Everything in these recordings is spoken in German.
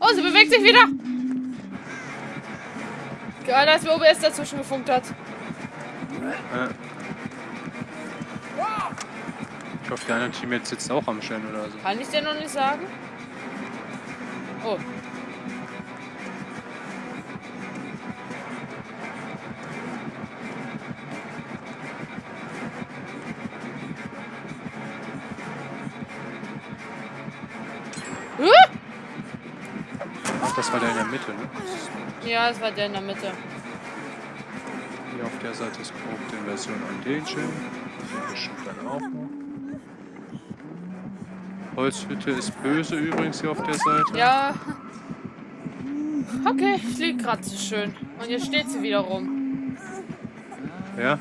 Oh, sie bewegt sich wieder. Geil, als mir OBS dazwischen gefunkt hat. Ja. Ich hoffe, der andere Team jetzt sitzt auch am Stern oder so. Kann ich dir noch nicht sagen? Oh. Das war der in der Mitte, ne? Ja, es war der in der Mitte. Hier auf der Seite ist grob die Version an den Schild. Der bestimmt dann auch noch. Holzhütte ist böse übrigens hier auf der Seite. Ja. Okay, ich lieg gerade so schön. Und jetzt steht sie wieder rum. Ja?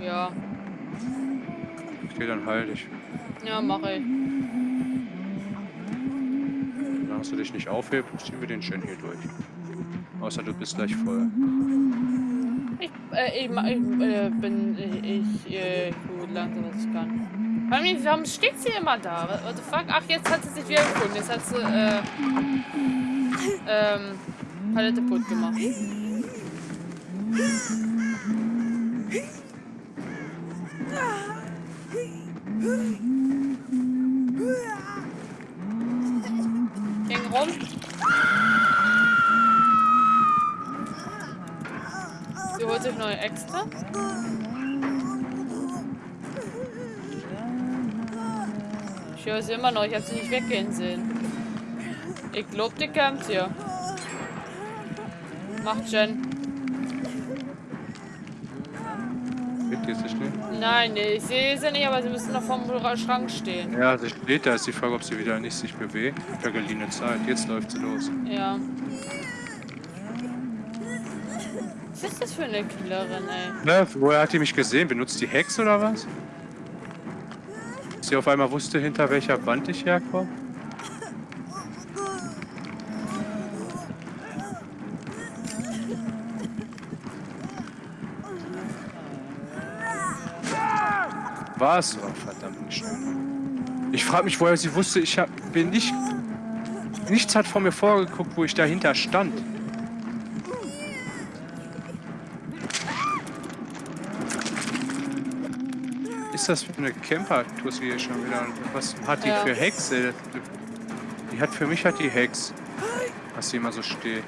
Ja. Okay, dann heil dich. Ja, mache ich. Solange du dich nicht aufhebst, ziehen wir den Shen hier durch. Außer du bist gleich voll. Ich, äh, ich, äh, bin, ich, äh, gut langsam, was ich kann. Vor allem, warum steht sie immer da? What the fuck? Ach, jetzt hat sie sich wieder gefunden. Jetzt hat sie, äh, ähm, Palette putt gemacht. Ging rum. Sie holt sich neue extra. Ich höre sie immer noch, ich habe sie nicht weggehen sehen. Ich glaub, die kämpft hier. Macht Jen. Geht die sich nicht? Nein, ich sehe sie nicht, aber sie müssen noch vorm Schrank stehen. Ja, sie steht da. Ist die Frage, ob sie wieder nicht sich bewegt. Für geliehene Zeit. Jetzt läuft sie los. Ja. Was ist das für eine Killerin, ey? Na, woher hat die mich gesehen? Benutzt die Hex oder was? Sie auf einmal wusste, hinter welcher Wand ich herkomme? War es so? Verdammt nicht schnell. Ich frage mich, woher sie wusste, ich hab, bin nicht... Nichts hat vor mir vorgeguckt, wo ich dahinter stand. ist das für eine Camper-Tussi hier schon wieder? Was hat die Ja. für Hexe? Die hat für mich hat die Hex. Was sie immer so steht.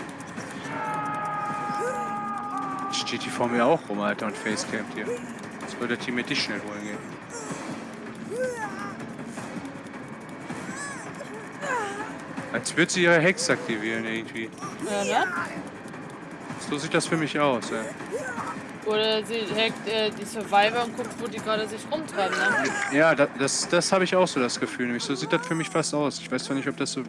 Steht die vor mir auch rum, Alter, und Facecamp hier. Jetzt würde der Team mit dich schnell holen gehen. Als würde sie ihre Hex aktivieren irgendwie. Ja, ne? So sieht das für mich aus, ey. Oder sie hackt äh, die Survivor und guckt, wo die gerade sich rumtreiben, ne? Ja, da- das, das habe ich auch so das Gefühl. Nämlich so sieht das für mich fast aus. Ich weiß zwar nicht, ob das so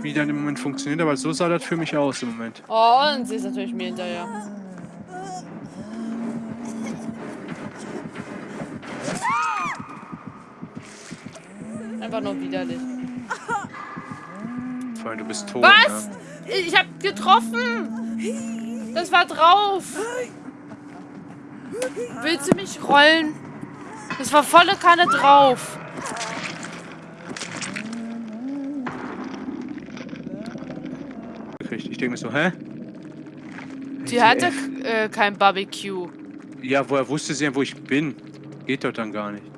wie dann im Moment funktioniert, aber so sah das für mich aus im Moment. Oh, und sie ist natürlich mir hinterher. Einfach nur widerlich. Vor allem, du bist tot. Was? Ne? Ich hab getroffen! Das war drauf! Willst du mich rollen? Das war volle Kanne drauf. Ich denke mir so, hä? Die hatte äh, kein Barbecue. Ja, woher wusste sie denn, wo ich bin? Geht doch dann gar nicht.